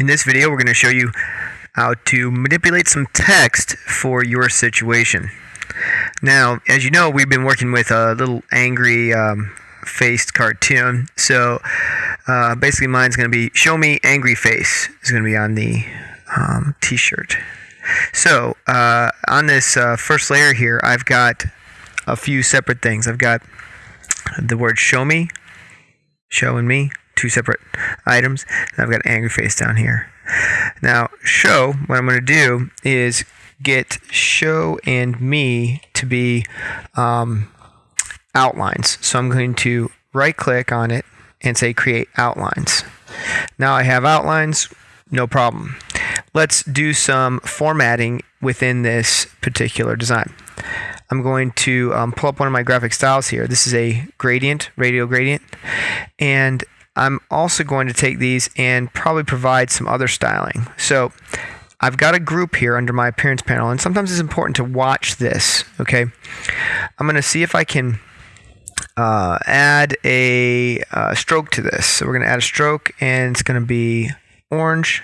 In this video, we're going to show you how to manipulate some text for your situation. Now, as you know, we've been working with a little angry um, faced cartoon. So uh, basically, mine's going to be show me angry face is going to be on the um, t-shirt. So uh, on this uh, first layer here, I've got a few separate things. I've got the word show me, show and me, two separate items. And I've got angry face down here. Now, show, what I'm going to do is get show and me to be um, outlines. So I'm going to right click on it and say create outlines. Now I have outlines, no problem. Let's do some formatting within this particular design. I'm going to um, pull up one of my graphic styles here. This is a gradient, radial gradient. And I'm also going to take these and probably provide some other styling. So I've got a group here under my appearance panel, and sometimes it's important to watch this, okay? I'm going to see if I can uh, add a uh, stroke to this. So we're going to add a stroke, and it's going to be orange.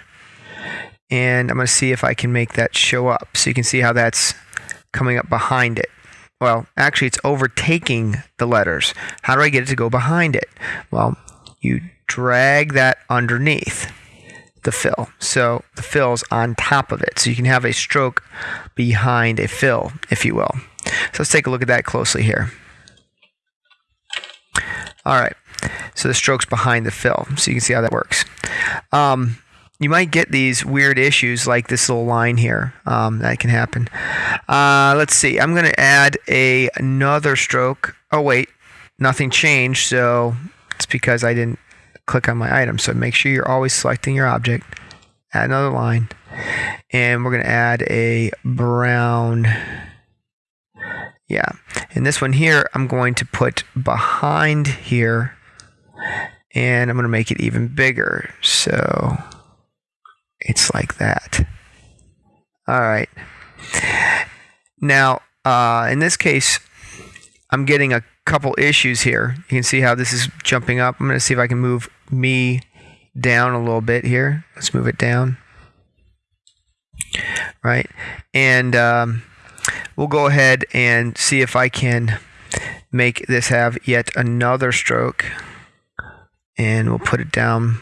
And I'm going to see if I can make that show up. So you can see how that's coming up behind it. Well, actually, it's overtaking the letters. How do I get it to go behind it? Well, you drag that underneath the fill. So the fill's on top of it. So you can have a stroke behind a fill, if you will. So let's take a look at that closely here. All right. So the stroke's behind the fill. So you can see how that works. Um, you might get these weird issues like this little line here. Um, that can happen. Uh, let's see. I'm going to add a, another stroke. Oh, wait. Nothing changed. So it's because I didn't click on my item. So make sure you're always selecting your object. Add another line. And we're going to add a brown. Yeah. And this one here, I'm going to put behind here. And I'm going to make it even bigger. So it's like that. All right. Now, uh, in this case, I'm getting a couple issues here. You can see how this is jumping up. I'm going to see if I can move me down a little bit here. Let's move it down. Right. And um, we'll go ahead and see if I can make this have yet another stroke. And we'll put it down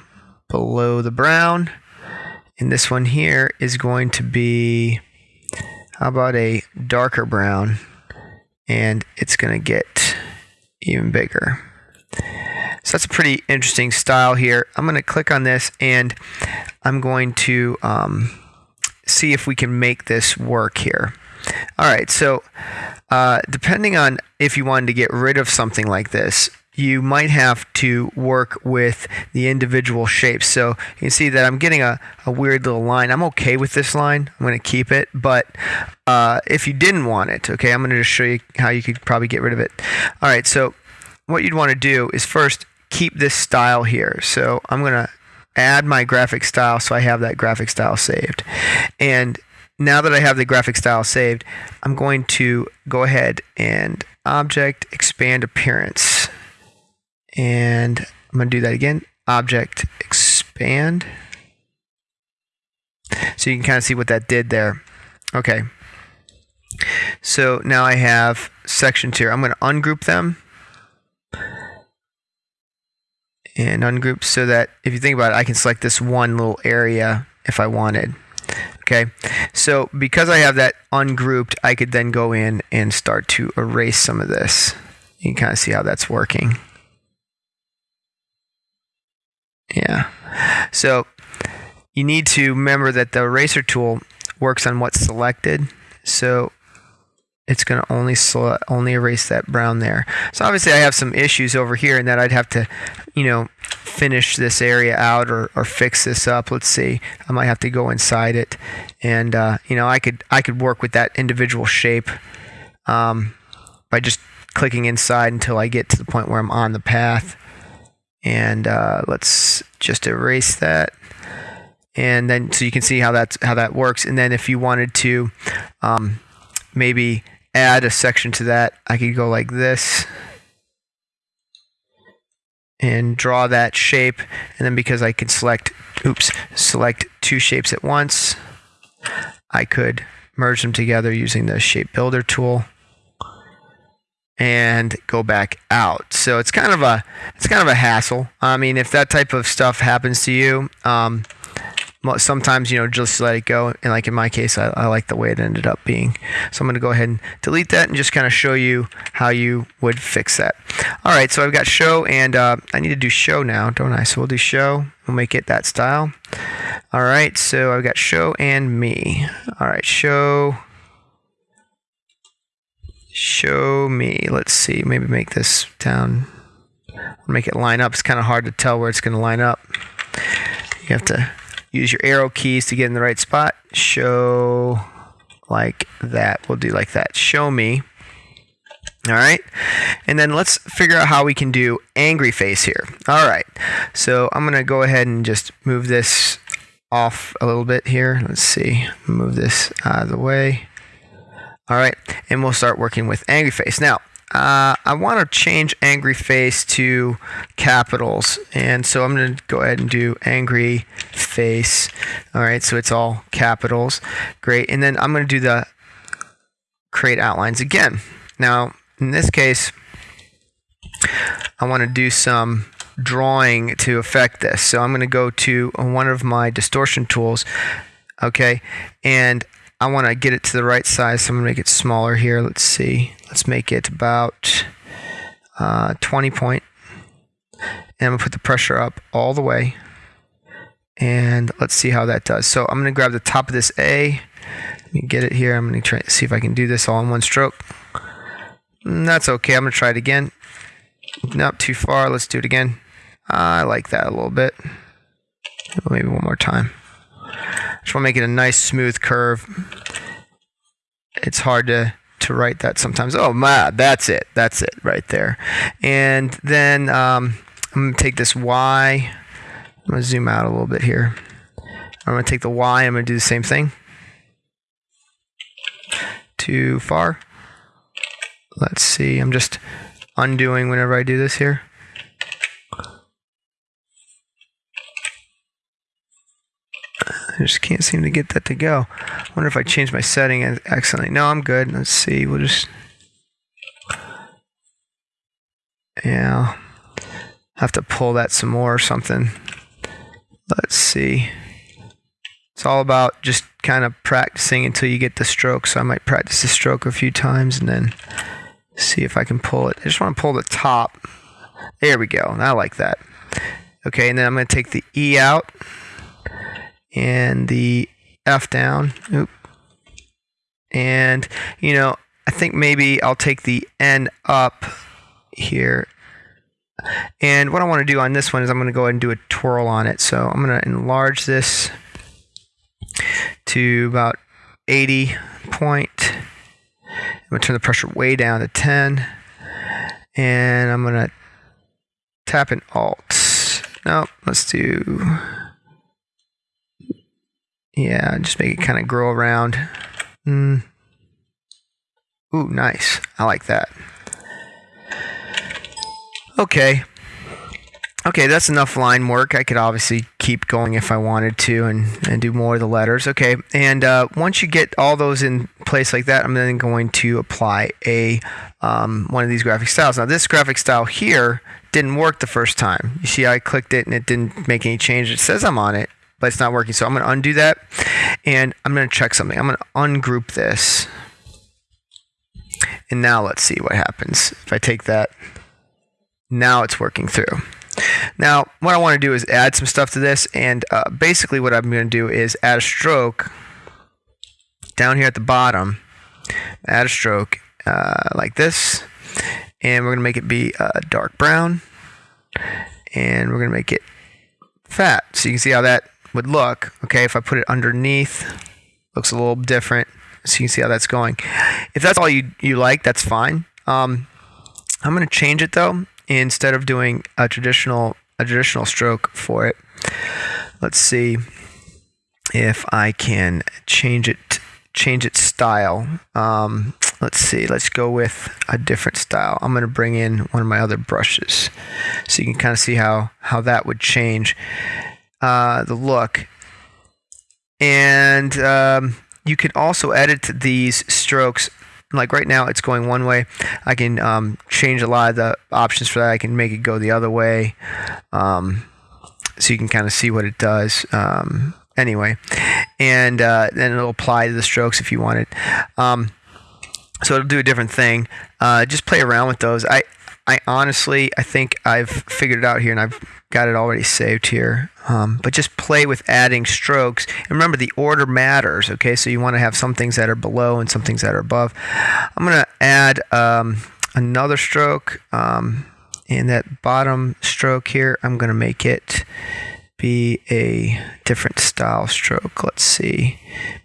below the brown. And this one here is going to be, how about a darker brown? And it's going to get even bigger. So that's a pretty interesting style here. I'm going to click on this and I'm going to um, see if we can make this work here. All right, so uh, depending on if you wanted to get rid of something like this, you might have to work with the individual shapes. So you can see that I'm getting a, a weird little line. I'm okay with this line. I'm going to keep it. But uh, if you didn't want it, okay, I'm going to just show you how you could probably get rid of it. All right, so what you'd want to do is first keep this style here. So I'm going to add my graphic style so I have that graphic style saved. And now that I have the graphic style saved, I'm going to go ahead and object expand appearance. And I'm going to do that again. Object expand. So you can kind of see what that did there. Okay. So now I have sections here. I'm going to ungroup them and ungroup so that if you think about it, I can select this one little area if I wanted. Okay, so because I have that ungrouped, I could then go in and start to erase some of this. You can kind of see how that's working. Yeah. So you need to remember that the eraser tool works on what's selected. So it's going to only only erase that brown there. So obviously I have some issues over here and that I'd have to, you know, finish this area out or, or fix this up. Let's see. I might have to go inside it and uh, you know, I could I could work with that individual shape um, by just clicking inside until I get to the point where I'm on the path. And uh, let's just erase that and then so you can see how that's how that works and then if you wanted to um, maybe add a section to that, I could go like this. and draw that shape. And then because I can select, oops, select two shapes at once, I could merge them together using the shape builder tool and go back out. So it's kind of a it's kind of a hassle. I mean, if that type of stuff happens to you, um, sometimes you know just let it go. And like in my case, I, I like the way it ended up being. So I'm going to go ahead and delete that and just kind of show you how you would fix that. All right, so I've got show and uh, I need to do show now, don't I? So we'll do show. We'll make it that style. All right, so I've got show and me. All right, show show me. Let's see, maybe make this down. Make it line up. It's kind of hard to tell where it's going to line up. You have to use your arrow keys to get in the right spot. Show like that. We'll do like that. Show me. All right. And then let's figure out how we can do angry face here. All right. So I'm going to go ahead and just move this off a little bit here. Let's see. Move this out of the way. All right, and we'll start working with angry face. Now, uh, I want to change angry face to capitals, and so I'm going to go ahead and do angry face. All right, so it's all capitals. Great, and then I'm going to do the create outlines again. Now, in this case, I want to do some drawing to affect this. So I'm going to go to one of my distortion tools, okay, and I want to get it to the right size, so I'm going to make it smaller here. Let's see. Let's make it about uh, 20 point. And I'm going to put the pressure up all the way. And let's see how that does. So I'm going to grab the top of this A. Let me get it here. I'm going to try to see if I can do this all in one stroke. Mm, that's okay. I'm going to try it again. Not too far. Let's do it again. I like that a little bit. Maybe one more time. Just want to make it a nice smooth curve. It's hard to to write that sometimes. Oh my, that's it. That's it right there. And then um, I'm gonna take this Y. I'm gonna zoom out a little bit here. I'm gonna take the Y. I'm gonna do the same thing. Too far. Let's see. I'm just undoing whenever I do this here. I just can't seem to get that to go. I wonder if I change my setting accidentally. No, I'm good. Let's see. We'll just. Yeah. Have to pull that some more or something. Let's see. It's all about just kind of practicing until you get the stroke. So I might practice the stroke a few times and then see if I can pull it. I just want to pull the top. There we go. I like that. Okay, and then I'm going to take the E out and the F down. Oop. And, you know, I think maybe I'll take the N up here. And what I want to do on this one is I'm going to go ahead and do a twirl on it. So I'm going to enlarge this to about 80 point. I'm going to turn the pressure way down to 10. And I'm going to tap an Alt. No, let's do yeah, just make it kind of grow around. Mm. Ooh, nice. I like that. Okay. Okay, that's enough line work. I could obviously keep going if I wanted to and, and do more of the letters. Okay, and uh, once you get all those in place like that, I'm then going to apply a um, one of these graphic styles. Now, this graphic style here didn't work the first time. You see, I clicked it and it didn't make any change. It says I'm on it, but it's not working. So I'm going to undo that and I'm going to check something. I'm going to ungroup this. And now let's see what happens. If I take that, now it's working through. Now, what I want to do is add some stuff to this. And uh, basically what I'm going to do is add a stroke down here at the bottom. Add a stroke uh, like this. And we're going to make it be uh, dark brown. And we're going to make it fat. So you can see how that would look. Okay, if I put it underneath, looks a little different. So you can see how that's going. If that's all you, you like, that's fine. Um, I'm going to change it though. Instead of doing a traditional a traditional stroke for it, let's see if I can change it change its style. Um, let's see, let's go with a different style. I'm going to bring in one of my other brushes so you can kind of see how, how that would change uh, the look. And um, you can also edit these strokes like right now it's going one way. I can um, change a lot of the options for that. I can make it go the other way um, so you can kind of see what it does um, anyway. And uh, then it'll apply to the strokes if you want it. Um, so it'll do a different thing. Uh, just play around with those. I I honestly, I think I've figured it out here and I've got it already saved here. Um, but just play with adding strokes. And remember, the order matters, okay? So you want to have some things that are below and some things that are above. I'm going to add um, another stroke. Um, and that bottom stroke here, I'm going to make it be a different style stroke. Let's see.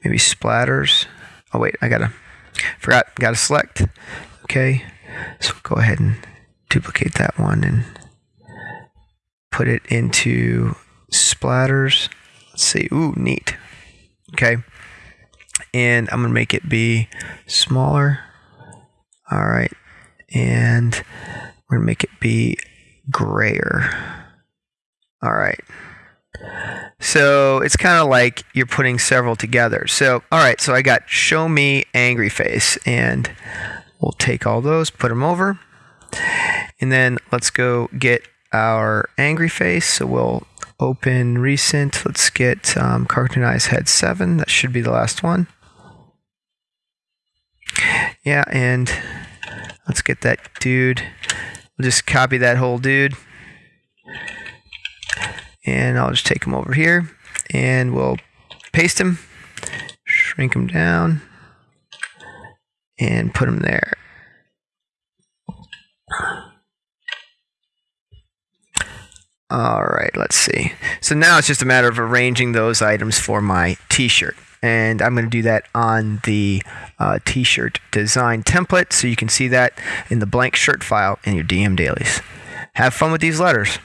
Maybe splatters. Oh, wait, I got to, forgot, got to select. Okay. So go ahead and duplicate that one and put it into splatters. Let's see. Ooh, neat. Okay. And I'm going to make it be smaller. All right. And we're going to make it be grayer. All right. So it's kind of like you're putting several together. So, all right. So I got show me angry face and we'll take all those, put them over. And then let's go get our angry face. So we'll open recent. Let's get um, cartoonized head 7. That should be the last one. Yeah, and let's get that dude. We'll just copy that whole dude. And I'll just take him over here and we'll paste him, shrink him down, and put him there. All right, let's see. So now it's just a matter of arranging those items for my t-shirt. And I'm going to do that on the uh, t-shirt design template so you can see that in the blank shirt file in your DM dailies. Have fun with these letters.